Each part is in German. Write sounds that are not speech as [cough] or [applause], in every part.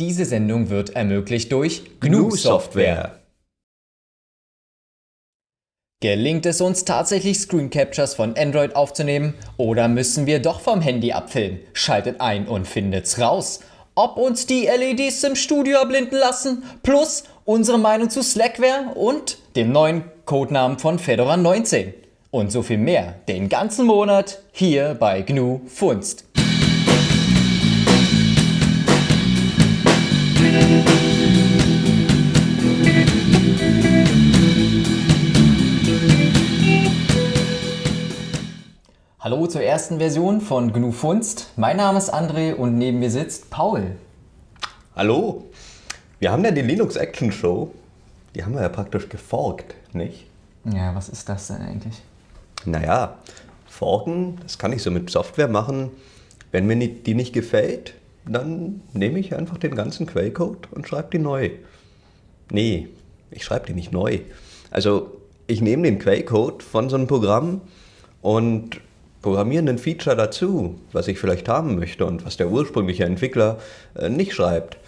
Diese Sendung wird ermöglicht durch GNU Software. Gelingt es uns tatsächlich Screen Captures von Android aufzunehmen oder müssen wir doch vom Handy abfilmen? Schaltet ein und findet's raus. Ob uns die LEDs im Studio erblinden lassen, plus unsere Meinung zu Slackware und dem neuen Codenamen von Fedora 19. Und so viel mehr den ganzen Monat hier bei GNU Funst. Hallo zur ersten Version von GNU Funst. Mein Name ist André und neben mir sitzt Paul. Hallo. Wir haben ja die Linux Action Show. Die haben wir ja praktisch geforkt, nicht? Ja, was ist das denn eigentlich? Naja, forken, das kann ich so mit Software machen. Wenn mir die nicht gefällt, dann nehme ich einfach den ganzen Quellcode und schreibe die neu. Nee, ich schreibe die nicht neu. Also ich nehme den Quellcode von so einem Programm und programmieren ein Feature dazu, was ich vielleicht haben möchte und was der ursprüngliche Entwickler äh, nicht schreibt.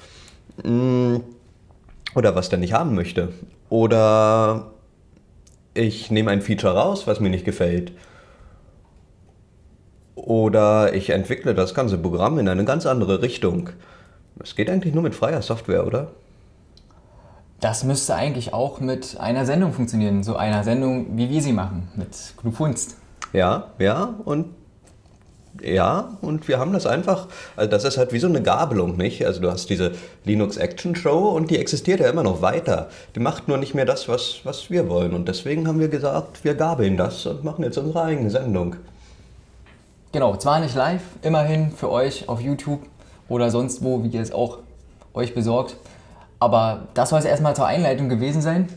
Mm, oder was der nicht haben möchte. Oder ich nehme ein Feature raus, was mir nicht gefällt. Oder ich entwickle das ganze Programm in eine ganz andere Richtung. Das geht eigentlich nur mit freier Software, oder? Das müsste eigentlich auch mit einer Sendung funktionieren. So einer Sendung, wie wir sie machen, mit Gnufunst. Ja, ja, und ja, und wir haben das einfach, also das ist halt wie so eine Gabelung, nicht? Also du hast diese Linux Action Show und die existiert ja immer noch weiter. Die macht nur nicht mehr das, was, was wir wollen. Und deswegen haben wir gesagt, wir gabeln das und machen jetzt unsere eigene Sendung. Genau, zwar nicht live, immerhin für euch auf YouTube oder sonst wo, wie ihr es auch euch besorgt. Aber das soll es erstmal zur Einleitung gewesen sein.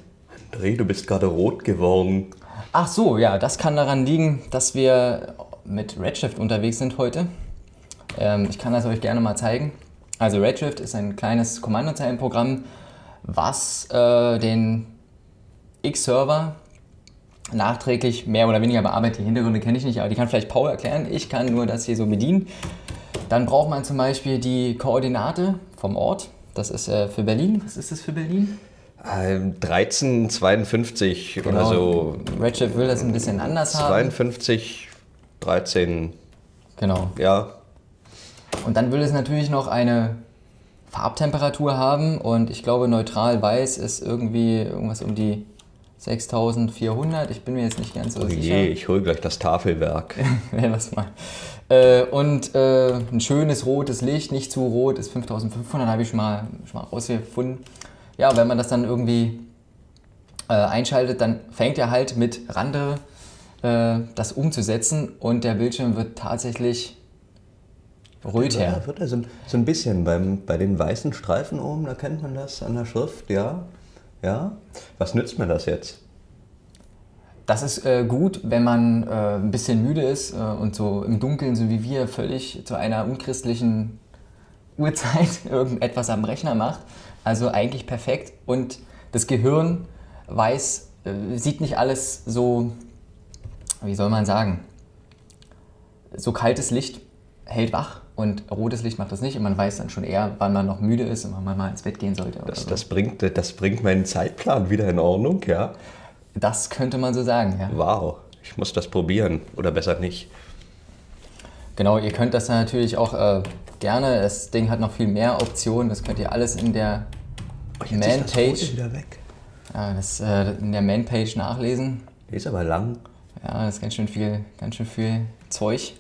André, du bist gerade rot geworden. Ach so, ja, das kann daran liegen, dass wir mit Redshift unterwegs sind heute. Ähm, ich kann das euch gerne mal zeigen. Also Redshift ist ein kleines Kommandozeilenprogramm, was äh, den X-Server nachträglich mehr oder weniger bearbeitet. Die Hintergründe kenne ich nicht, aber die kann vielleicht Paul erklären. Ich kann nur das hier so bedienen. Dann braucht man zum Beispiel die Koordinate vom Ort. Das ist äh, für Berlin. Was ist das für Berlin? 1352 Genau. oder so. Redshift will das ein bisschen anders haben. 52, 13, Genau. ja. Und dann will es natürlich noch eine Farbtemperatur haben und ich glaube neutral weiß ist irgendwie irgendwas um die 6400. Ich bin mir jetzt nicht ganz so Oh sicher. je, ich hole gleich das Tafelwerk. [laughs] Ja, lass mal. Äh, und äh, ein schönes rotes Licht, nicht zu rot, ist 5500, habe ich schon mal, schon mal rausgefunden. Ja, wenn man das dann irgendwie äh, einschaltet, dann fängt er halt mit Rande äh, das umzusetzen und der Bildschirm wird tatsächlich röter. Ja, wird er so, ein- so ein bisschen beim, bei den weißen Streifen oben, da kennt man das an der Schrift, ja. Ja. Was nützt mir das jetzt? Das ist äh, gut, wenn man äh, ein bisschen müde ist äh, und so im Dunkeln, so wie wir, völlig zu einer unchristlichen Uhrzeit [laughs] irgendetwas am Rechner macht. Also eigentlich perfekt. Und das Gehirn weiß, äh, sieht nicht alles so, wie soll man sagen, so kaltes Licht hält wach und rotes Licht macht das nicht. Und man weiß dann schon eher, wann man noch müde ist und wann man mal ins Bett gehen sollte. Das, so. das, bringt, das bringt meinen Zeitplan wieder in Ordnung, ja. das könnte man so sagen, ja. Wow, ich muss das probieren. Oder besser nicht. Genau, ihr könnt das natürlich auch äh, gerne. Das Ding hat noch viel mehr Optionen. Das könnt ihr alles in der Man-Page wieder weg. ja, das, äh, in der Man-Page nachlesen. Die ist aber lang. Ja, das ist ganz schön viel, ganz schön viel Zeug.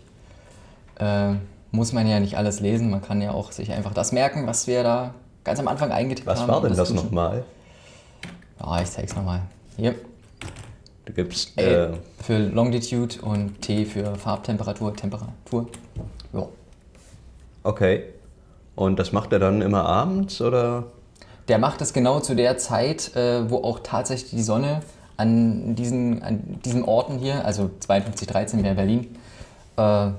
Äh, muss man ja nicht alles lesen. Man kann ja auch sich einfach das merken, was wir da ganz am Anfang eingetippt Was haben. war denn das nochmal? Ja, ich zeig's nochmal. Hier. Du gibst. L Äh, für Longitude und T für Farbtemperatur, Temperatur. Ja. okay. Und das macht er dann immer abends oder? Der macht es genau zu der Zeit, äh, wo auch tatsächlich die Sonne an diesen, an diesen Orten hier, also 5213 wäre Berlin, äh,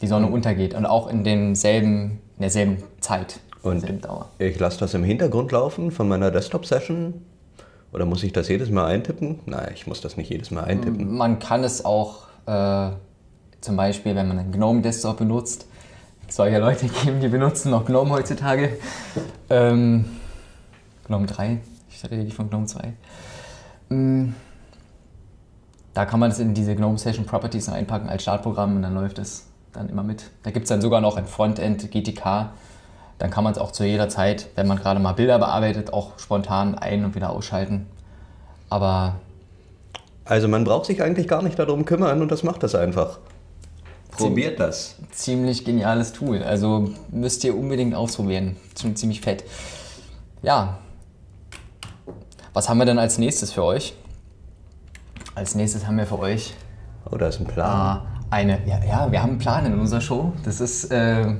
die Sonne untergeht und auch in demselben, in derselben Zeit, Und derselben Dauer. ich lasse das im Hintergrund laufen von meiner Desktop-Session? Oder muss ich das jedes Mal eintippen? Nein, ich muss das nicht jedes Mal eintippen. Man kann es auch äh, zum Beispiel, wenn man einen GNOME Desktop benutzt, soll ja Leute [laughs] geben, die benutzen noch GNOME heutzutage. Ähm, GNOME 3, ich rede nicht von GNOME 2. Ähm, da kann man es in diese GNOME Session Properties einpacken als Startprogramm und dann läuft es dann immer mit. Da gibt es dann sogar noch ein Frontend GTK. Dann kann man es auch zu jeder Zeit, wenn man gerade mal Bilder bearbeitet, auch spontan ein- und wieder ausschalten. Aber Also man braucht sich eigentlich gar nicht darum kümmern und das macht das einfach. Probiert das. ziemlich geniales Tool. Also müsst ihr unbedingt ausprobieren. Schon ziemlich fett. Ja. Was haben wir denn als nächstes für euch? Als nächstes haben wir für euch Oh, da ist ein Plan. äh, eine. Ja, ja, wir haben einen Plan in unserer Show. Das ist. Äh,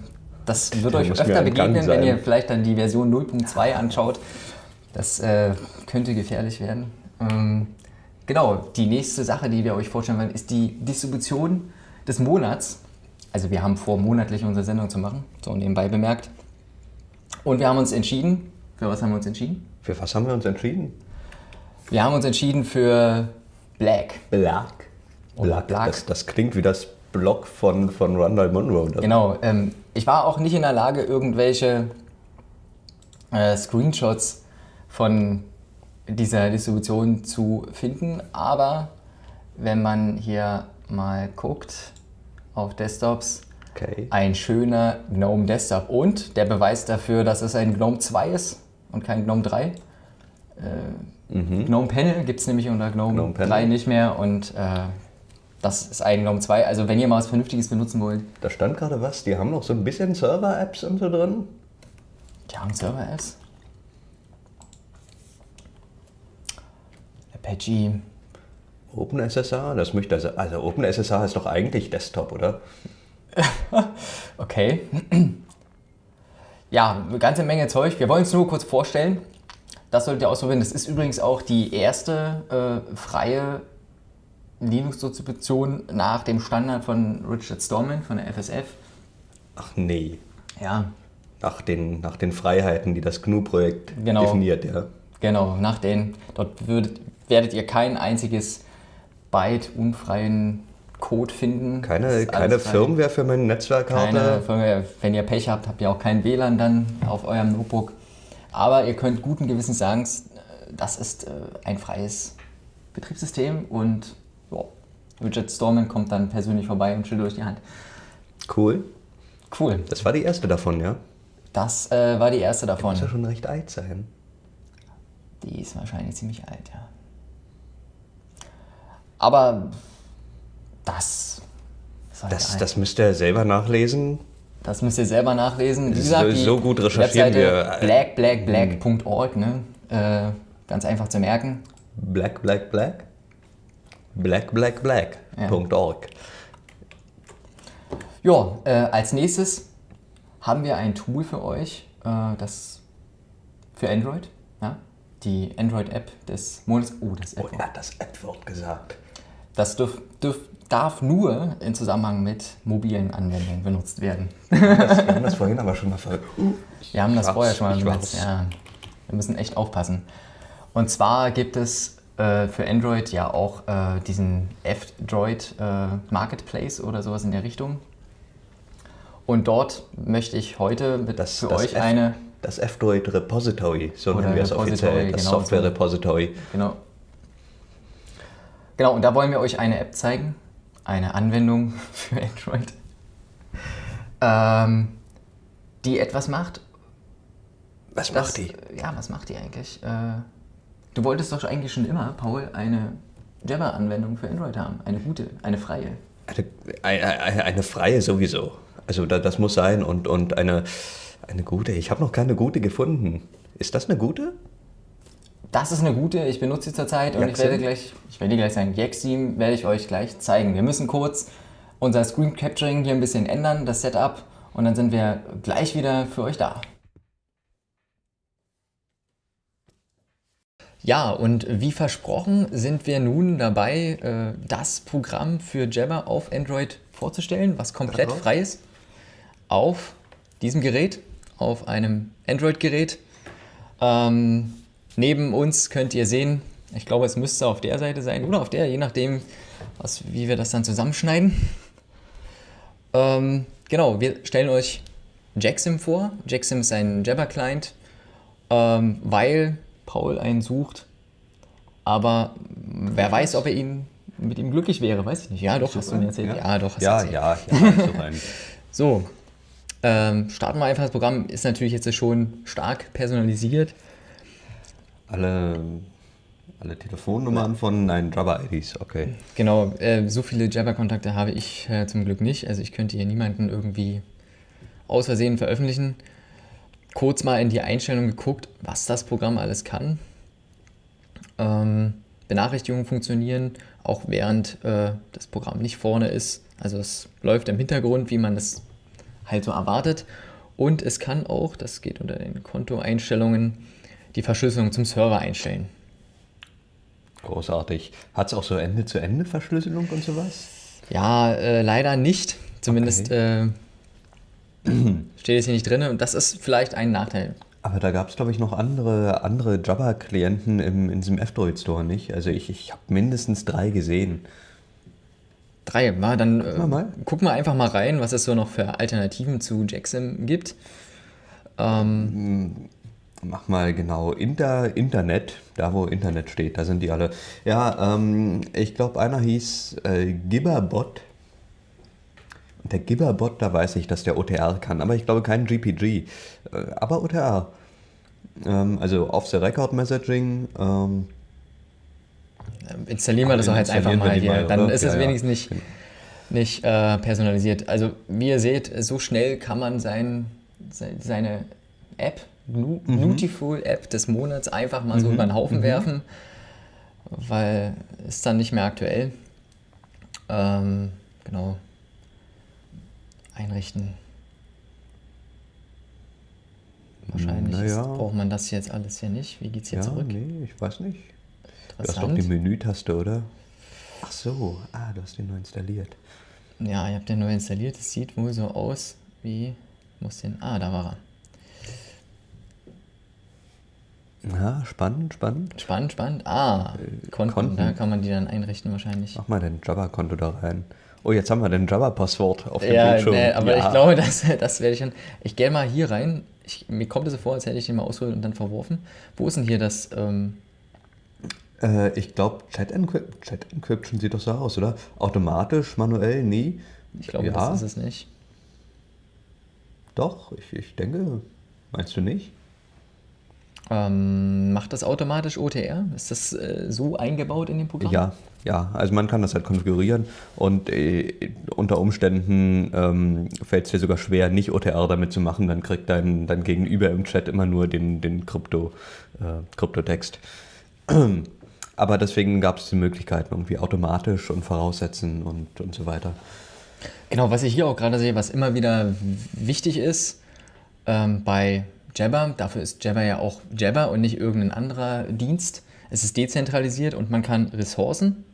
das wird Der euch öfter begegnen, wenn ihr vielleicht dann die Version 0.2 anschaut. Das äh, könnte gefährlich werden. Ähm, genau, die nächste Sache, die wir euch vorstellen wollen, ist die Distribution des Monats. Also wir haben vor, monatlich unsere Sendung zu machen, so nebenbei bemerkt. Und wir haben uns entschieden, für was haben wir uns entschieden? Für was haben wir uns entschieden? Wir haben uns entschieden für Black. Black. Oder Black. Das, das klingt wie das Blog von, von Rondell Monroe. Genau, ähm, ich war auch nicht in der Lage, irgendwelche äh, Screenshots von dieser Distribution zu finden, aber wenn man hier mal guckt auf Desktops, Okay. ein schöner GNOME Desktop und der Beweis dafür, dass es ein GNOME 2 ist und kein GNOME 3. Äh, GNOME Panel gibt es nämlich unter GNOME, GNOME Panel. 3 nicht mehr und äh, das ist ein GNOME 2. Also wenn ihr mal was Vernünftiges benutzen wollt, Da stand gerade was, die haben noch so ein bisschen Server-Apps und so drin. Die haben Server-Apps. Apache. OpenSSH, das möchte also, also OpenSSH ist doch eigentlich Desktop, oder? [laughs] Okay. Ja, eine ganze Menge Zeug. Wir wollen es nur kurz vorstellen. Das solltet ihr ausprobieren. Das ist übrigens auch die erste äh, freie Linux-Distribution nach dem Standard von Richard Stallman von der FSF. Ach nee, Ja, nach den, nach den Freiheiten, die das GNU-Projekt Genau. definiert, ja. genau. Nach den, dort würdet, werdet ihr kein einziges Byte unfreien Code finden. Keine, keine. Firmware für meine Netzwerkkarte. Keine Firmware. Wenn ihr Pech habt, habt ihr auch kein WLAN dann auf eurem Notebook. Aber ihr könnt guten Gewissens sagen, äh, das ist äh, ein freies Betriebssystem und Richard Stallman kommt dann persönlich vorbei und schüttelt euch die Hand. Cool. Cool. Das war die erste davon, ja? Das äh, war die erste davon. Muss ja schon recht alt sein. Die ist wahrscheinlich ziemlich alt, ja. Aber das halt Das, das müsst ihr selber nachlesen. Das müsst ihr selber nachlesen. Wie gesagt, so- so gut recherchieren Webseite wir. blackblackblack.org, ne? Äh, ganz einfach zu merken. Black, black, black. Black, black, black. Ja. Äh, als nächstes haben wir ein Tool für euch, äh, das für Android, ja? die Android-App des Monats. Oh, das Oh, App. er hat das Ad-Wort gesagt. Das dürf, dürf, darf nur in Zusammenhang mit mobilen Anwendungen benutzt werden. [laughs] Das, wir haben das vorhin aber schon mal ver... Wir haben das vorher schon mal benutzt. Ja, wir müssen echt aufpassen. Und zwar gibt es äh, für Android ja auch äh, diesen F-Droid äh, Marketplace oder sowas in der Richtung. Und dort möchte ich heute mit Das, für das euch F- eine Das F-Droid Repository, so nennen wir es offiziell. Das genau, Software so. Repository. Genau. Genau, und da wollen wir euch eine App zeigen, eine Anwendung [laughs] für Android, ähm, die etwas macht. Was das- macht die? Ja, was macht die eigentlich? Äh, du wolltest doch eigentlich schon immer, Paul, eine Jabber-Anwendung für Android haben. Eine gute, eine freie. Eine, eine, eine freie sowieso. Also da, das muss sein und, und eine, eine gute. Ich habe noch keine gute gefunden. Ist das eine gute? Das ist eine gute, ich benutze sie zurzeit und ich werde gleich, ich werde gleich sagen, Yaxim werde ich euch gleich zeigen. Wir müssen kurz unser Screen Capturing hier ein bisschen ändern, das Setup, und dann sind wir gleich wieder für euch da. Ja, und wie versprochen sind wir nun dabei, äh, das Programm für Jabber auf Android vorzustellen, was komplett Darauf? frei ist, auf diesem Gerät, auf einem Android-Gerät. Ähm, neben uns könnt ihr sehen, ich glaube, es müsste auf der Seite sein oder auf der, je nachdem, was, wie wir das dann zusammenschneiden. Ähm, genau, wir stellen euch Jacksim vor. Jacksim ist ein Jabber-Client, ähm, weil Paul einen sucht. Aber wer weiß, ob er ihn mit ihm glücklich wäre, weiß ich nicht. Ja, doch, hast du mir erzählt. Ja, doch, hast ja, du erzählt. ja, ja, so rein. [laughs] So, ähm, starten wir einfach das Programm. Ist natürlich jetzt schon stark personalisiert. Alle, alle Telefonnummern von nein, Jabber-IDs, okay. Genau, äh, so viele Jabber-Kontakte habe ich äh, zum Glück nicht. Also ich könnte hier niemanden irgendwie aus Versehen veröffentlichen. Kurz mal in die Einstellung geguckt, was das Programm alles kann. Ähm, Benachrichtigungen funktionieren, auch während äh, das Programm nicht vorne ist. Also es läuft im Hintergrund, wie man das halt so erwartet. Und es kann auch, das geht unter den Kontoeinstellungen, die Verschlüsselung zum Server einstellen. Großartig. Hat es auch so Ende-zu-Ende-Verschlüsselung und sowas? Ja, äh, leider nicht. Zumindest äh, [clears throat] steht es hier nicht drin und das ist vielleicht ein Nachteil. Aber da gab es, glaube ich, noch andere, andere Jabber-Klienten in diesem F-Droid Store, nicht? Also ich, ich habe mindestens drei gesehen. Drei, mal, dann äh, wir mal. gucken wir einfach mal rein, was es so noch für Alternativen zu Jacksim gibt. Ähm, Mach mal genau Inter, Internet, da wo Internet steht, da sind die alle. Ja, ähm, ich glaube, einer hieß äh, Gibberbot. Der Gibberbot, da weiß ich, dass der OTR kann, aber ich glaube kein GPG, äh, aber OTR. Ähm, also Off-the-Record-Messaging. Ähm, installieren wir das auch jetzt einfach mal hier. mal, Dann ist es Ja, wenigstens nicht, nicht äh, personalisiert. Also wie ihr seht, so schnell kann man sein, se- seine App, Nu- Mhm. Nutiful App des Monats einfach mal so über den Haufen werfen, weil ist dann nicht mehr aktuell. Ähm, genau. Einrichten. Wahrscheinlich Na ist, braucht man das jetzt alles hier nicht. Wie geht's hier ja, zurück? nee, ich weiß nicht. Du hast doch die Menütaste, oder? Ach so, ah, du hast den neu installiert. Ja, ihr habt den neu installiert. Es sieht wohl so aus wie. Muss den. Ah, da war er. Ja, spannend, spannend. Spannend, spannend. Ah, Konten, Äh, Konten. Da kann man die dann einrichten wahrscheinlich. Mach mal dein Jabba-Konto da rein. Oh, jetzt haben wir dein Jabba-Passwort auf dem Ja, Bildschirm. nee, aber ja. ich glaube, das, das werde ich dann. Ich gehe mal hier rein. Ich, mir kommt es so vor, als hätte ich den mal ausgeholt und dann verworfen. Wo ist denn hier das? Ähm, Äh, ich glaube, Chat, Encrypt Chat Encryption sieht doch so aus, oder? Automatisch, manuell, nie. ich glaube, ja, das ist es nicht. doch, ich, ich denke. Meinst du nicht? Ähm, macht das automatisch OTR? Ist das äh, so eingebaut in dem Programm? Ja, ja. Also man kann das halt konfigurieren und äh, unter Umständen ähm, fällt es dir sogar schwer, nicht OTR damit zu machen. Dann kriegt dein, dein Gegenüber im Chat immer nur den, den Krypto, äh, Kryptotext. [clears throat] Aber deswegen gab es die Möglichkeiten irgendwie automatisch und voraussetzen und, und so weiter. Genau, was ich hier auch gerade sehe, was immer wieder wichtig ist ähm, bei Jabber, dafür ist Jabber ja auch Jabber und nicht irgendein anderer Dienst. Es ist dezentralisiert und man kann Ressourcen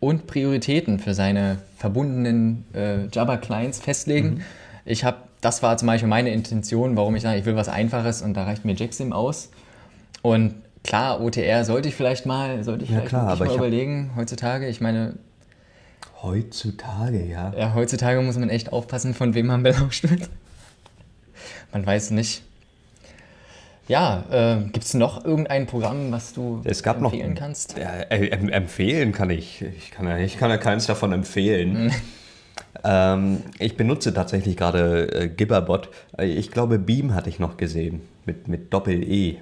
und Prioritäten für seine verbundenen äh, Jabber-Clients festlegen. Ich habe, das war zum Beispiel meine Intention, warum ich sage, ich will was Einfaches und da reicht mir Jacksim aus. Und klar, OTR sollte ich vielleicht mal, sollte ich Ja, vielleicht klar, mal ich überlegen heutzutage. Ich meine, Heutzutage, ja. ja, heutzutage muss man echt aufpassen, von wem man belauscht wird. Man weiß nicht. Ja, äh, gibt es noch irgendein Programm, was du gab noch. empfehlen kannst? Äh, em- empfehlen kann ich. Ich kann ja, ich kann ja keins davon Mhm. empfehlen. [laughs] ähm, ich benutze tatsächlich gerade äh, Gibberbot. Äh, Ich glaube, Beam hatte ich noch gesehen. Mit, mit Doppel-E.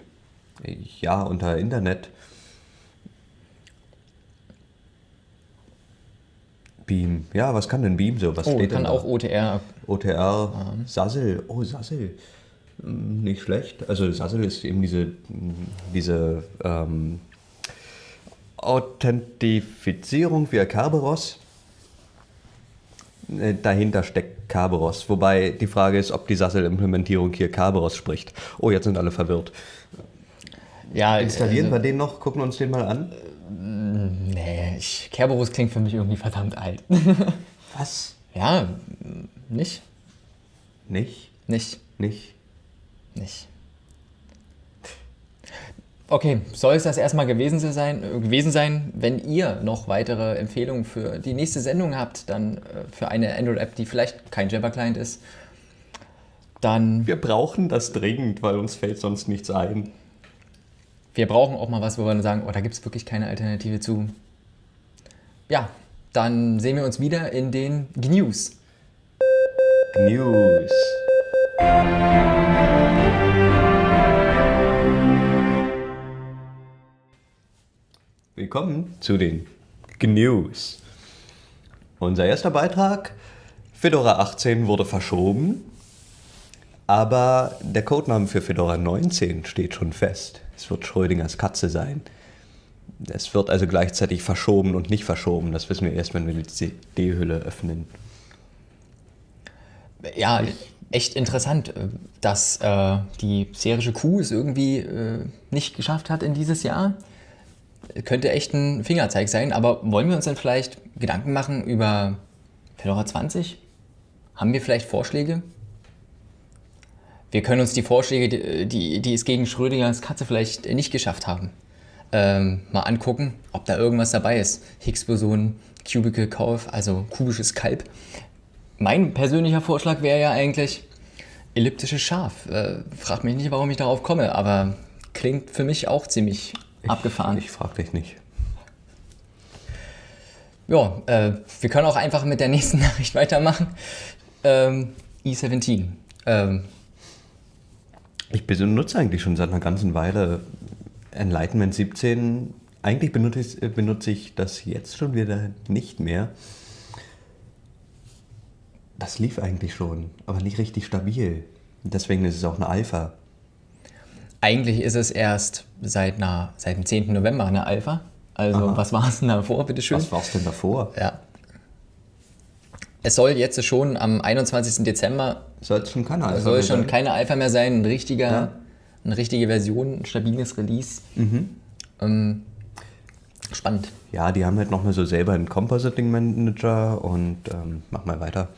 Ja, unter Internet. Beam. Ja, was kann denn Beam so? Was Oh, steht kann auch da? OTR. OTR, Sassel. Oh, Sassel. Nicht schlecht. Also Sassel ist eben diese, diese ähm, Authentifizierung via Kerberos. Äh, Dahinter steckt Kerberos. Wobei die Frage ist, ob die Sassel-Implementierung hier Kerberos spricht. Oh, jetzt sind alle verwirrt. Ja, Installieren also, wir den noch, gucken uns den mal an. Nee, ich, Kerberos klingt für mich irgendwie verdammt alt. Was? ja, nicht, Nicht? nicht, Nicht? Nicht. Okay, soll es das erstmal gewesen sein, äh, gewesen sein? Wenn ihr noch weitere Empfehlungen für die nächste Sendung habt, dann äh, für eine Android-App, die vielleicht kein Jabber-Client ist, dann. Wir brauchen das dringend, weil uns fällt sonst nichts ein. Wir brauchen auch mal was, wo wir dann sagen, oh, da gibt es wirklich keine Alternative zu. Ja, dann sehen wir uns wieder in den GNews. News. Willkommen zu den GNews. Unser erster Beitrag, Fedora 18 wurde verschoben, aber der Codename für Fedora 19 steht schon fest. Es wird Schrödingers Katze sein. Es wird also gleichzeitig verschoben und nicht verschoben. Das wissen wir erst, wenn wir die CD-Hülle öffnen. Ja, echt interessant, äh, dass äh, die serische Kuh es irgendwie äh, nicht geschafft hat in dieses Jahr. Könnte echt ein Fingerzeig sein, aber wollen wir uns dann vielleicht Gedanken machen über Fedora 20? Haben wir vielleicht Vorschläge? Wir können uns die Vorschläge, die, die, es gegen Schrödingers Katze vielleicht nicht geschafft haben, ähm, mal angucken, ob da irgendwas dabei ist. Higgs-Boson, Cubicle Kauf, also kubisches Kalb. Mein persönlicher Vorschlag wäre ja eigentlich elliptisches Schaf. Äh, frag mich nicht, warum ich darauf komme, aber klingt für mich auch ziemlich abgefahren. Ich frag dich nicht. Ja, äh, wir können auch einfach mit der nächsten [laughs] Nachricht weitermachen. Ähm, i17. Ähm, Ich benutze eigentlich schon seit einer ganzen Weile Enlightenment 17. Eigentlich benutze ich, benutze ich das jetzt schon wieder nicht mehr. Das lief eigentlich schon, aber nicht richtig stabil. Deswegen ist es auch eine Alpha. eigentlich ist es erst seit, einer, seit dem 10. November eine Alpha. Also, Aha. was war es denn davor, bitteschön? Was war es denn davor? Ja. Es soll jetzt schon am 21. Dezember Soll es schon keine Alpha soll mehr schon sein? keine Alpha mehr sein, ein richtiger, Ja. eine richtige Version, ein stabiles Release. Ähm, spannend. Ja, die haben halt noch mal so selber einen Compositing Manager und ähm, mach mal weiter.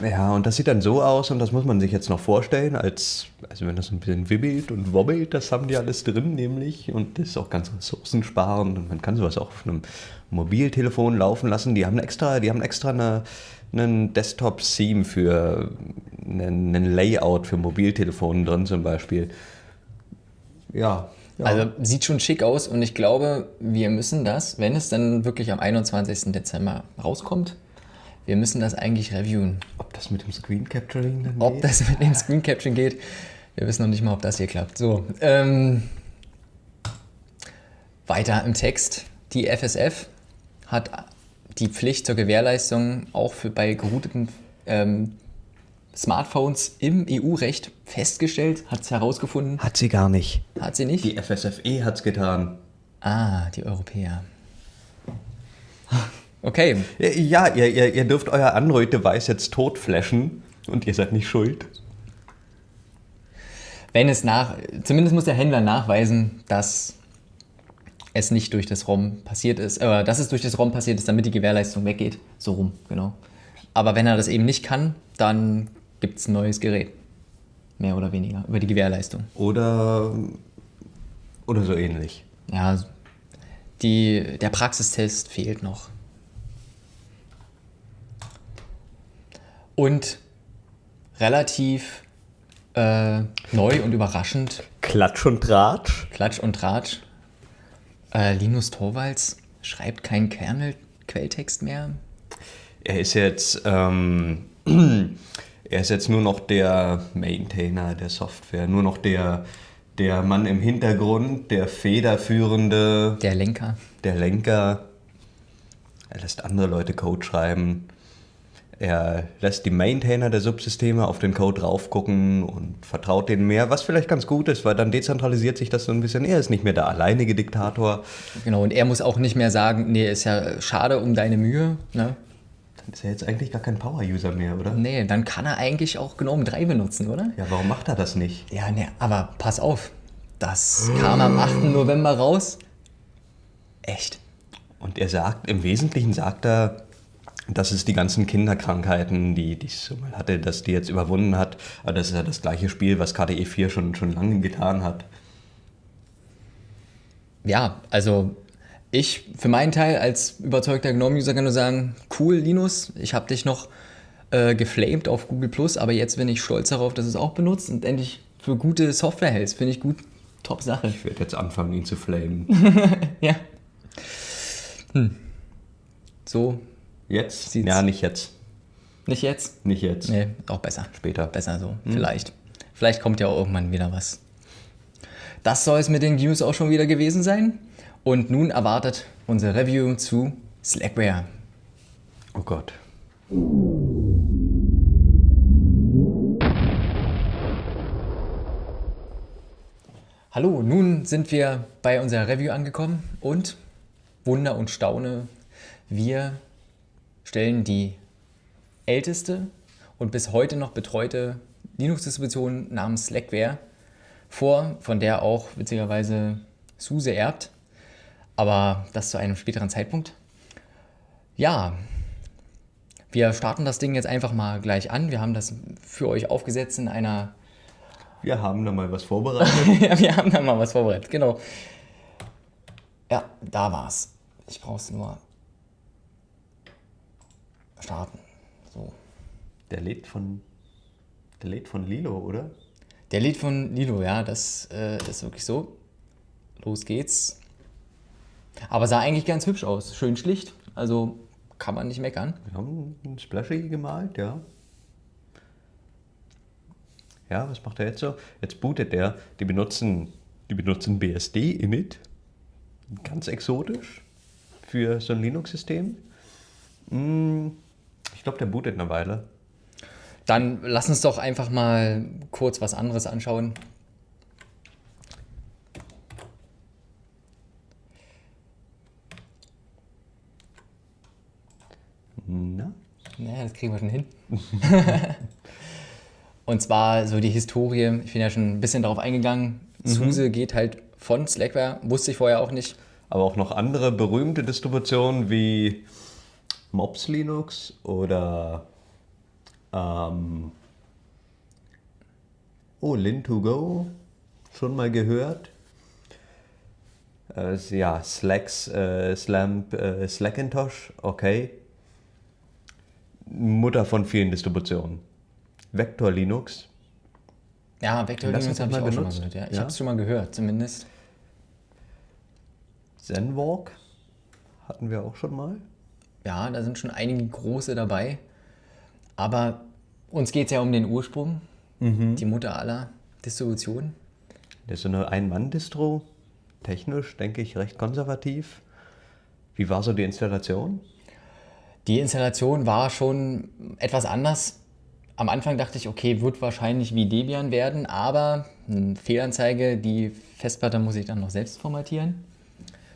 Ja, und das sieht dann so aus und das muss man sich jetzt noch vorstellen, als, also wenn das ein bisschen wibbelt und wobbelt, das haben die alles drin nämlich und das ist auch ganz ressourcensparend und man kann sowas auch auf einem Mobiltelefon laufen lassen. Die haben extra, die haben extra eine, einen Desktop-Theme für einen, einen Layout für Mobiltelefonen drin zum Beispiel. Ja. ja. Also sieht schon schick aus und ich glaube, wir müssen das, wenn es dann wirklich am 21. Dezember rauskommt, wir müssen das eigentlich reviewen. Ob das mit dem Screen Capturing dann Ob geht? das mit dem Screen Capturing geht, wir wissen noch nicht mal, ob das hier klappt. So, ähm, weiter im Text. Die FSF hat die Pflicht zur Gewährleistung auch für bei gerouteten ähm, Smartphones im EU-Recht festgestellt, hat es herausgefunden. Hat sie gar nicht. Hat sie nicht? Die FSFE hat's getan. ah, die Europäer. [laughs] Okay, Ja, ihr, ihr, ihr dürft euer Android-Device jetzt totflashen und ihr seid nicht schuld. wenn es nach, zumindest muss der Händler nachweisen, dass es nicht durch das ROM passiert ist, äh, dass es durch das ROM passiert ist, damit die Gewährleistung weggeht. So rum, genau. Aber wenn er das eben nicht kann, dann gibt es ein neues Gerät. Mehr oder weniger über die Gewährleistung. Oder, oder so ähnlich. Ja, die, der Praxistest fehlt noch. Und relativ äh, neu und überraschend Klatsch und Tratsch. Klatsch und Tratsch. Äh, Linus Torvalds schreibt keinen Kernel-Quelltext mehr. Er ist jetzt, ähm, [clears throat] er ist jetzt nur noch der Maintainer der Software, nur noch der, der Mann im Hintergrund, der federführende, Der Lenker. der Lenker. Er lässt andere Leute Code schreiben. Er lässt die Maintainer der Subsysteme auf den Code drauf gucken und vertraut denen mehr, was vielleicht ganz gut ist, weil dann dezentralisiert sich das so ein bisschen. Er ist nicht mehr der alleinige Diktator. Genau, und er muss auch nicht mehr sagen, nee, ist ja schade um deine Mühe. Ne? Dann ist er jetzt eigentlich gar kein Power-User mehr, oder? Nee, dann kann er eigentlich auch GNOME 3 benutzen, oder? Ja, warum macht er das nicht? Ja, nee, aber pass auf. Das kam am 8. November raus. Echt. Und er sagt, im Wesentlichen sagt er, dass es die ganzen Kinderkrankheiten, die, die es so mal hatte, dass die jetzt überwunden hat. Aber das ist ja das gleiche Spiel, was KDE 4 schon, schon lange getan hat. Ja, also ich für meinen Teil als überzeugter GNOME-User kann nur sagen, cool Linus, ich habe dich noch äh, geflamed auf Google Plus, aber jetzt bin ich stolz darauf, dass du es auch benutzt und endlich für gute Software hältst. Finde ich gut. Top Sache. Ich werde jetzt anfangen, ihn zu flamen. [laughs] ja. Hm. So. Jetzt? Sieht's- Ja, nicht jetzt. Nicht jetzt? Nicht jetzt. Nee, auch besser. Später. Besser so. Vielleicht. Vielleicht kommt ja auch irgendwann wieder was. Das soll es mit den News auch schon wieder gewesen sein. Und nun erwartet unser Review zu Slackware. Oh Gott. Hallo, nun sind wir bei unserer Review angekommen und Wunder und Staune, wir stellen die älteste und bis heute noch betreute Linux-Distribution namens Slackware vor, von der auch witzigerweise SUSE erbt, aber das zu einem späteren Zeitpunkt. Ja, wir starten das Ding jetzt einfach mal gleich an. Wir haben das für euch aufgesetzt in einer Wir haben da mal was vorbereitet. [laughs] ja, wir haben da mal was vorbereitet, genau. Ja, da war's. Ich brauch's nur starten. So. Der lädt von. Der lädt von Lilo, oder? Der Lied von Lilo, ja, das äh, ist wirklich so. Los geht's. Aber sah eigentlich ganz hübsch aus. Schön schlicht. Also kann man nicht meckern. Wir haben ein Splashy gemalt, ja. Ja, was macht er jetzt so? Jetzt bootet er. Die benutzen, die benutzen BSD Init. Ganz exotisch für so ein Linux-System. Hm, Ich glaube, der bootet eine Weile. Dann lass uns doch einfach mal kurz was anderes anschauen. Na? Naja, das kriegen wir schon hin. [laughs] Und zwar so die Historie, ich bin ja schon ein bisschen darauf eingegangen. SUSE geht halt von Slackware, wusste ich vorher auch nicht. Aber auch noch andere berühmte Distributionen wie Mops Linux oder ähm, oh, Lin2Go, schon mal gehört. Äh, ja, Slacks, äh, Slamp, äh, Slackintosh, okay. Mutter von vielen Distributionen. Vector Linux, Ja, Vector Linux habe ich auch schon mal gehört. Ja. Ich Ja? habe es schon mal gehört, zumindest. Zenwalk hatten wir auch schon mal. Ja, da sind schon einige große dabei. Aber uns geht es ja um den Ursprung, die Mutter aller Distributionen. Das ist so eine Ein-Mann-Distro. Technisch, denke ich, recht konservativ. Wie war so die Installation? Die Installation war schon etwas anders. Am Anfang dachte ich, okay, wird wahrscheinlich wie Debian werden, aber eine Fehlanzeige, die Festplatte muss ich dann noch selbst formatieren.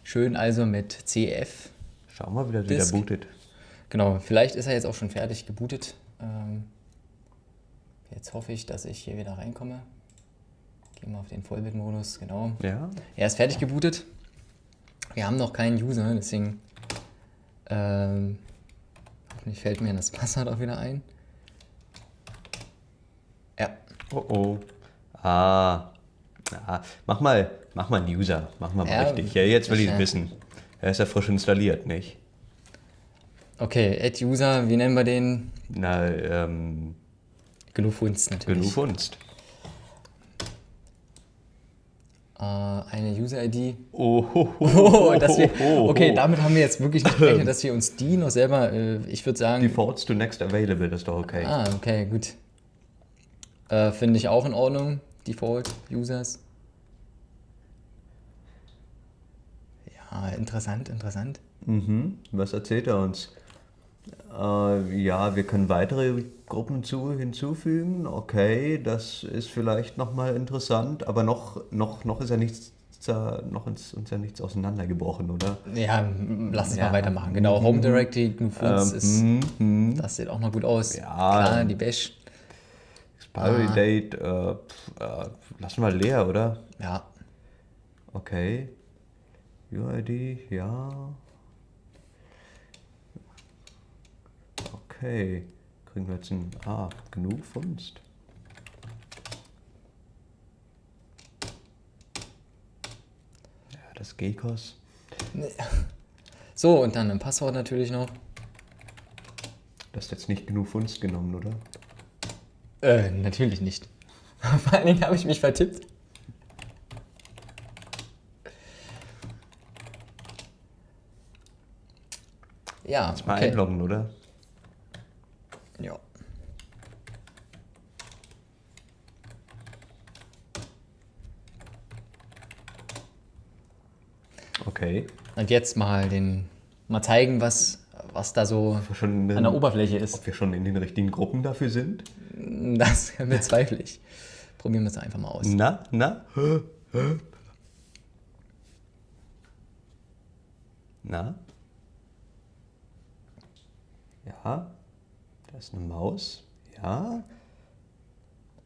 Schön also mit CF. Schau mal, wie der wieder bootet. Genau, vielleicht ist er jetzt auch schon fertig gebootet. Ähm, jetzt hoffe ich, dass ich hier wieder reinkomme. Gehen wir auf den Vollbildmodus, genau. Ja, Er ist fertig gebootet. Wir haben noch keinen User, deswegen ähm, hoffentlich fällt mir das [laughs] Passwort auch wieder ein. Ja, oh oh. Ah. ah. Mach mal, mach mal einen User. Mach mal, mal Ja, richtig. Ja, jetzt will ich es ja. wissen. Er ist ja frisch installiert, nicht? okay, Add User, wie nennen wir den? Na, ähm, Genufunst natürlich. genug Funst. Äh, eine User-ID. [laughs] Oh, ho, ho, Oh, wir, ho, ho. okay, damit haben wir jetzt wirklich nicht gerechnet, dass wir uns die noch selber, äh, ich würde sagen, Defaults to next available, das ist doch okay. Ah, okay, gut. Äh, Finde ich auch in Ordnung. Default Users. Ja, interessant, interessant. Mhm. Was erzählt er uns? Äh, ja, wir können weitere Gruppen zu, hinzufügen. Okay, das ist vielleicht nochmal interessant, aber noch, noch, noch ist ja nichts, noch ist uns ja nichts auseinandergebrochen, oder? Ja, lass uns Ja. mal weitermachen. Genau, Home Directory, GNU/Fonts ist, Ähm, mhm. das sieht auch noch gut aus. Ja. Klar, die Bash. Expiry Ah. Date, äh, pf, äh, lassen wir leer, oder? Ja, Okay. UID, ja. Okay. Kriegen wir jetzt ein. Ah, genug Funst. Ja, das Gekos. So, und dann ein Passwort natürlich noch. Du hast jetzt nicht genug Funst genommen, oder? Äh, natürlich nicht. [laughs] Vor allen Dingen habe ich mich vertippt. Ja, Jetzt mal okay. einloggen, oder? Ja. Okay. Und jetzt mal den, mal zeigen, was, was da so in an der Oberfläche ist. Ob wir schon in den richtigen Gruppen dafür sind? [laughs] Das bezweifle ich. Probieren wir es einfach mal aus. Na, na? Na? Ja? Da ist eine Maus. Ja?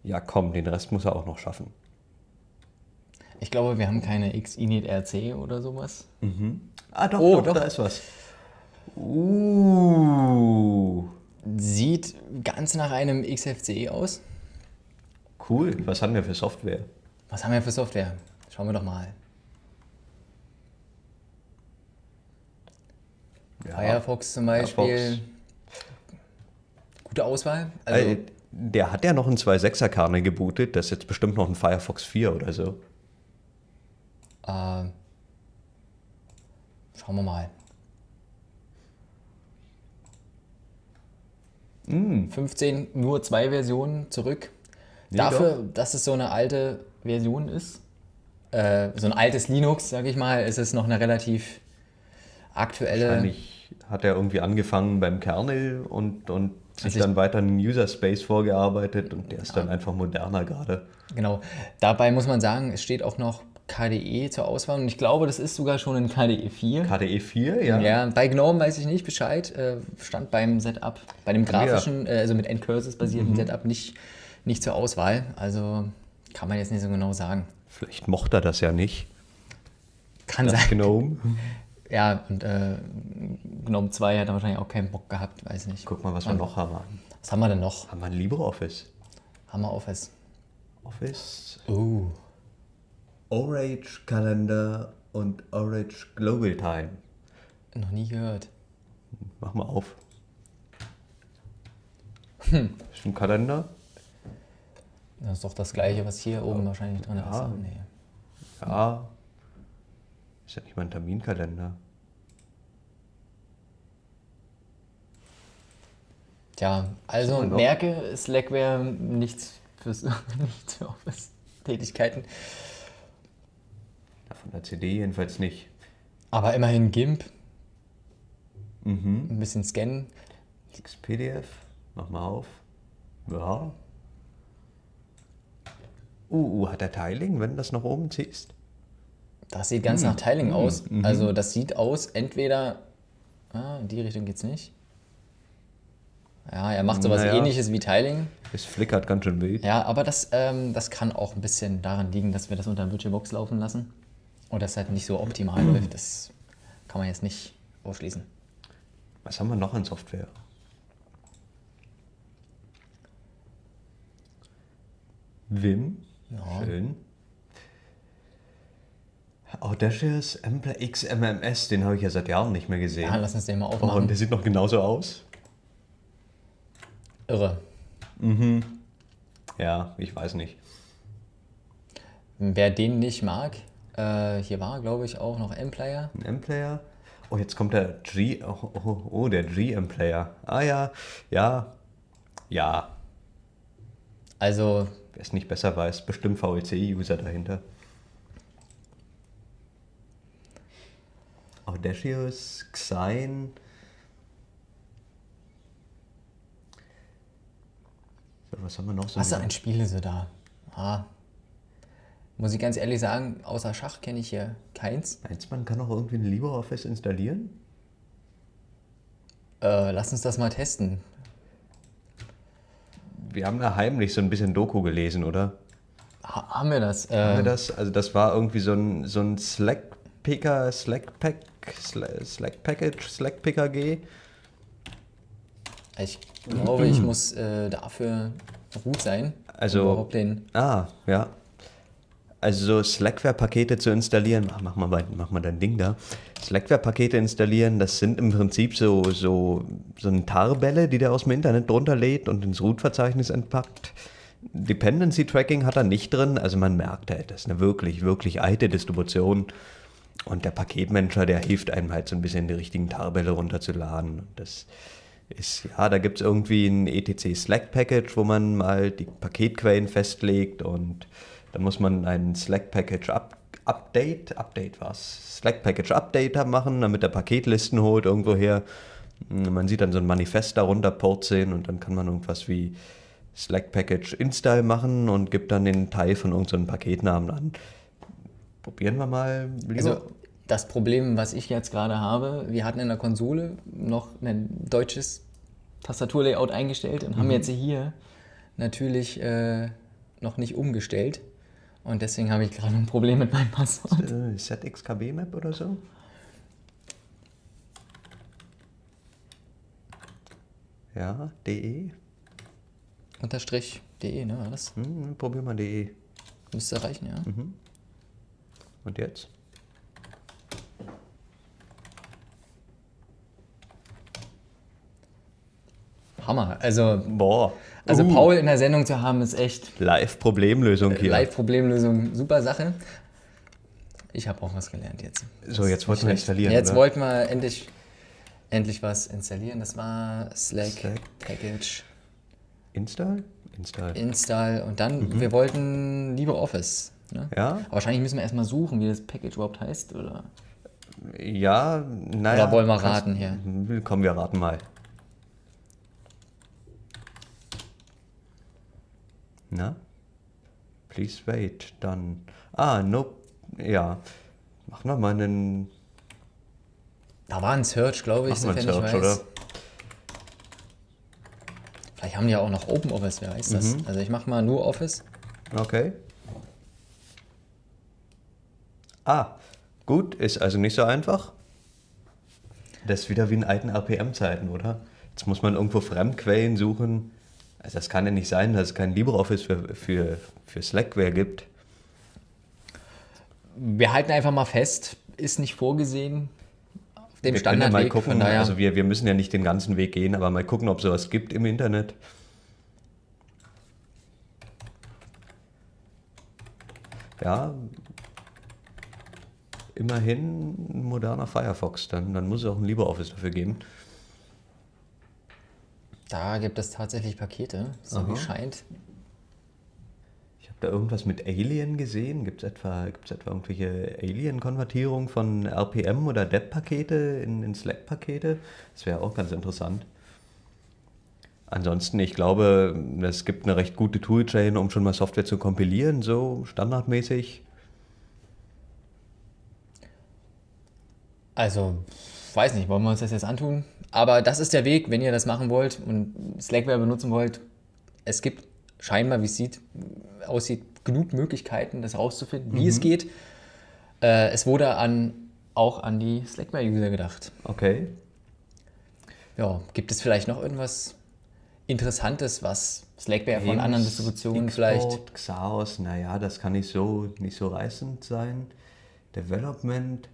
Ja, komm, den Rest muss er auch noch schaffen. Ich glaube, wir haben keine Xinit RC oder sowas. Ah, doch, Oh, doch, doch. da ist was. Uh, Sieht ganz nach einem XFCE aus. cool. Was haben wir für Software? Was haben wir für Software? Schauen wir doch mal. Ja. Firefox zum Beispiel. Firefox. Gute Auswahl. Also, Äh, der hat ja noch einen 2.6er Kernel gebootet. Das ist jetzt bestimmt noch ein Firefox 4 oder so. äh, schauen wir mal. 15, nur zwei Versionen zurück. Nee, Dafür, dass es so eine alte Version ist, äh, so ein altes Linux, sage ich mal, ist es noch eine relativ aktuelle. Wahrscheinlich hat er irgendwie angefangen beim Kernel und, und sich Also dann weiter in den User Space vorgearbeitet und der ist dann einfach moderner gerade. Genau. Dabei muss man sagen, es steht auch noch KDE zur Auswahl und ich glaube, das ist sogar schon ein KDE 4. KDE 4, ja. Ja, bei GNOME weiß ich nicht Bescheid. Äh, stand beim Setup, bei dem grafischen, äh, also mit Endcurses basierten Mhm. Setup nicht, nicht zur Auswahl. Also kann man jetzt nicht so genau sagen. Vielleicht mochte er das ja nicht. Kann Das sein. Gnome. [laughs] Ja, und äh, GNOME 2 hat er wahrscheinlich auch keinen Bock gehabt, weiß nicht. Guck mal, was wir noch haben. Was haben wir denn noch? Haben wir ein LibreOffice? Hammer Office. Office, Oh. Orange Kalender und Orange Global Time. Noch nie gehört. Mach mal auf. Ist ein Kalender? Das ist doch das gleiche, was hier oben wahrscheinlich drin Ja. ist. Nee. Ja. Ist ja nicht mal ein Terminkalender. Tja, also merke, nichts fürs [laughs] nichts für Office-Tätigkeiten. Von der CD jedenfalls nicht. Aber immerhin GIMP, Mhm. ein bisschen scannen. XPDF, mach mal auf. Ja. Uh, uh, hat er Tiling, wenn du das nach oben ziehst? Das sieht ganz nach Tiling aus. Also das sieht aus, entweder, ah, in die Richtung geht's nicht. Ja, er macht sowas Naja. ähnliches wie Tiling. Es flickert ganz schön wild. Ja, aber das, ähm, das kann auch ein bisschen daran liegen, dass wir das unter VirtualBox laufen lassen. Und das halt nicht so optimal läuft. Das kann man jetzt nicht ausschließen. Was haben wir noch an Software? Vim, Ja. schön. Audacious XMMS, den habe ich ja seit Jahren nicht mehr gesehen. Ja, lass uns den mal oh, und aufmachen. der sieht noch genauso aus. Irre. Ja, ich weiß nicht. Wer den nicht mag, äh, hier war, glaube ich, auch noch M-Player. Ein M-Player. Oh, jetzt kommt der G. Oh, oh, oh der GM-Player. Ah ja, ja, ja. Also, Wer es nicht besser weiß, bestimmt VLC-User dahinter. Audacious, Xine. So, was haben wir noch so? was für ein Spiel ist so da? Ah. Muss ich ganz ehrlich sagen, außer Schach kenne ich hier keins. Meinst man kann auch irgendwie ein LibreOffice installieren? Äh, lass uns das mal testen. Wir haben da heimlich so ein bisschen Doku gelesen, oder? Ha haben wir das? Haben wir Äh, das? Also das war irgendwie so ein, so ein Slack-Picker, Slack-Pack, Sla- Slack-Package, Slack-PKG. Ich glaube, ich muss äh, dafür gut sein. Also- um überhaupt den, Ah, ja. Also so Slackware-Pakete zu installieren, mach, mach, mal, bei- mach mal dein Ding da. Slackware-Pakete installieren, das sind im Prinzip so, so, so ein Tarbälle, die der aus dem Internet drunter lädt und ins Root-Verzeichnis entpackt. Dependency Tracking hat er nicht drin, also man merkt halt, das ist eine wirklich, wirklich alte Distribution. Und der Paketmanager, der hilft einem halt so ein bisschen die richtigen Tarbälle runterzuladen. Das ist, ja, da gibt es irgendwie ein ETC Slack Package, wo man mal die Paketquellen festlegt und dann muss man ein Slack Package up, Update, Update was, Slack Package Updater machen, damit er Paketlisten holt irgendwoher. Man sieht dann so ein Manifest darunter purzeln und dann kann man irgendwas wie Slack Package Install machen und gibt dann den Teil von irgendeinem Paketnamen an. Probieren wir mal. Lieber. also das Problem, was ich jetzt gerade habe, wir hatten in der Konsole noch ein deutsches Tastaturlayout eingestellt und Mhm. haben jetzt hier natürlich äh, noch nicht umgestellt. Und deswegen habe ich gerade ein Problem mit meinem Passwort. äh, ZXKB Map oder so? Ja, DE. Unterstrich de, ne? War das Hm, probier mal DE. müsste reichen, ja. Mhm. Und jetzt? Hammer. Also, Boah. also Uh, Paul in der Sendung zu haben, ist echt Live-Problemlösung hier. Live-Problemlösung, super Sache. Ich habe auch was gelernt jetzt. So, jetzt wollten wir installieren. Jetzt oder? wollten wir endlich, endlich was installieren. Das war Slack, Slack. Package Install? Install. Install und dann, Mhm. wir wollten LibreOffice. Ne? Ja? Aber wahrscheinlich müssen wir erstmal suchen, wie das Package überhaupt heißt. Oder? Ja, naja. Oder wollen wir raten hier? Komm, wir raten mal. Na? Please wait, dann. Ah, nope. Ja. Machen wir mal einen. Da war ein Search, glaube ich, sofern ich Search, weiß. oder? Vielleicht haben die ja auch noch OpenOffice, wer weiß das. Mhm. Also ich mache mal nur Office. Okay. Ah, gut, ist also nicht so einfach. Das ist wieder wie in alten RPM-Zeiten, oder? Jetzt muss man irgendwo Fremdquellen suchen. Also das kann ja nicht sein, dass es kein LibreOffice für, für, für Slackware gibt. Wir halten einfach mal fest, ist nicht vorgesehen auf dem wir können ja mal Standardweg. gucken, daher, also wir, wir müssen ja nicht den ganzen Weg gehen, aber mal gucken, ob sowas gibt im Internet. Ja, immerhin ein moderner Firefox, dann, dann muss es auch ein LibreOffice dafür geben. Da gibt es tatsächlich Pakete, so wie Aha. scheint. Ich habe da irgendwas mit Alien gesehen. Gibt es etwa, gibt's etwa irgendwelche Alien-Konvertierung von RPM oder DEP-Pakete in, in Slack-Pakete? Das wäre auch ganz interessant. Ansonsten, ich glaube, es gibt eine recht gute Toolchain, um schon mal Software zu kompilieren, so standardmäßig. Also, weiß nicht, wollen wir uns das jetzt antun? Aber das ist der Weg, wenn ihr das machen wollt und Slackware benutzen wollt. Es gibt scheinbar, wie es sieht, aussieht, genug Möglichkeiten, das herauszufinden, wie es geht. Äh, es wurde an, auch an die Slackware-User gedacht. Okay. Ja, gibt es vielleicht noch irgendwas Interessantes, was Slackware von anderen Distributionen vielleicht. Export, Xaos, naja, das kann nicht so, nicht so reißend sein. Development.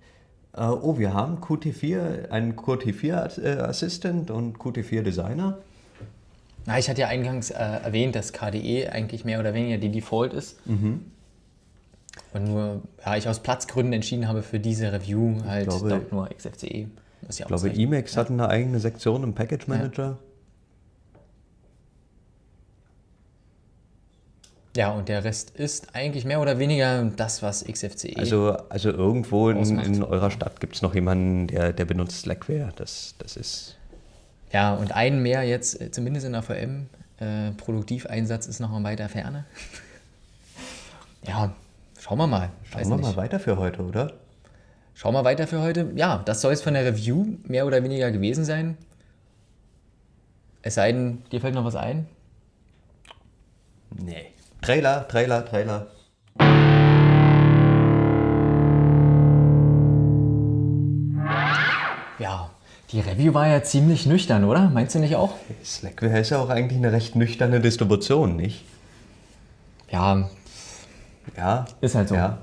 Äh, oh, wir haben Qt4, einen Qt4 äh, Assistant und Qt4 Designer. Na, ich hatte ja eingangs äh, erwähnt, dass KDE eigentlich mehr oder weniger die Default ist. Mhm. Und nur, ja, ich aus Platzgründen entschieden habe für diese Review halt glaube- doch nur XFCE. Ja Ich glaube. Emacs hat eine eigene Sektion im Package Manager. Ja, und der Rest ist eigentlich mehr oder weniger das, was XFCE. Also, also irgendwo in, in eurer Stadt gibt es noch jemanden, der, der benutzt Slackware. Das, das ist. ja, und einen mehr jetzt, äh, zumindest in der VM. Äh, Produktiveinsatz ist noch mal weiter Ferne. [laughs] ja, schauen wir mal. Schauen wir mal weiter für heute, oder? Schauen wir weiter für heute. Ja, das soll es von der Review mehr oder weniger gewesen sein. Es sei denn, dir fällt noch was ein. Nee. Trailer, Trailer, Trailer. Ja, Die Review war ja ziemlich nüchtern, oder? Meinst du nicht auch? Slackware ist ja auch eigentlich eine recht nüchterne Distribution, nicht? Ja, Ja. Ist halt so. Ja.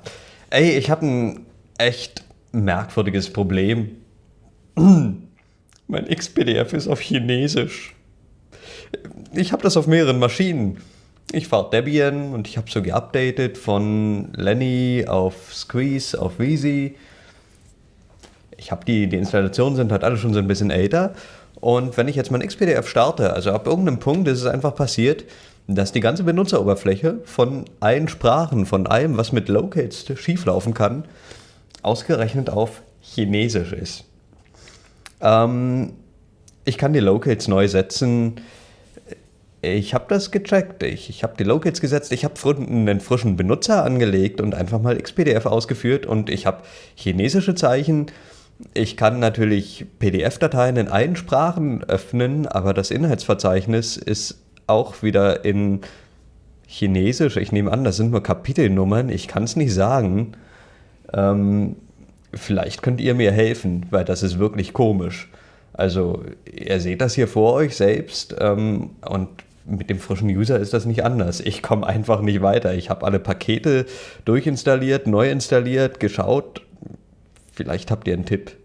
Ey, ich habe ein echt merkwürdiges Problem. [clears throat] Mein XPDF ist auf Chinesisch. Ich habe das auf mehreren Maschinen. Ich fahre Debian und ich habe so geupdatet von Lenny auf Squeeze auf Wheezy. Ich habe die, die Installationen sind halt alle schon so ein bisschen älter. Und wenn ich jetzt mein XPDF starte, also ab irgendeinem Punkt ist es einfach passiert, dass die ganze Benutzeroberfläche von allen Sprachen, von allem, was mit Locates schieflaufen kann, ausgerechnet auf Chinesisch ist. Ähm, ich kann die Locates neu setzen. Ich habe das gecheckt. Ich, ich habe die Locates gesetzt. Ich habe einen frischen Benutzer angelegt und einfach mal XPDF ausgeführt. Und ich habe chinesische Zeichen. Ich kann natürlich PDF-Dateien in allen Sprachen öffnen, aber das Inhaltsverzeichnis ist auch wieder in Chinesisch. Ich nehme an, das sind nur Kapitelnummern. Ich kann es nicht sagen. Ähm, vielleicht könnt ihr mir helfen, weil das ist wirklich komisch. Also, ihr seht das hier vor euch selbst ähm, und mit dem frischen User ist das nicht anders. Ich komme einfach nicht weiter. Ich habe alle Pakete durchinstalliert, neu installiert, geschaut. Vielleicht habt ihr einen Tipp.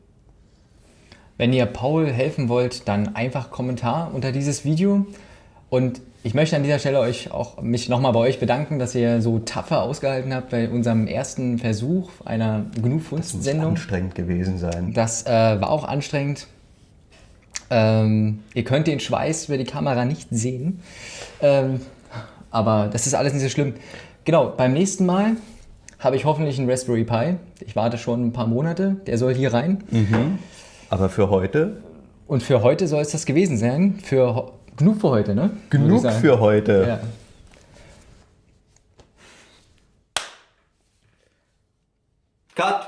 Wenn ihr Paul helfen wollt, dann einfach Kommentar unter dieses Video. Und ich möchte an dieser Stelle euch auch mich nochmal bei euch bedanken, dass ihr so tapfer ausgehalten habt bei unserem ersten Versuch einer GNU Muss Funst-Sendung. anstrengend gewesen sein. Das äh, war auch anstrengend. Ähm, ihr könnt den Schweiß über die Kamera nicht sehen. Ähm, aber das ist alles nicht so schlimm. Genau, beim nächsten Mal habe ich hoffentlich einen Raspberry Pi. Ich warte schon ein paar Monate. Der soll hier rein. Aber für heute Und für heute soll es das gewesen sein. Für genug für heute, ne? Genug für heute. Ja. Cut!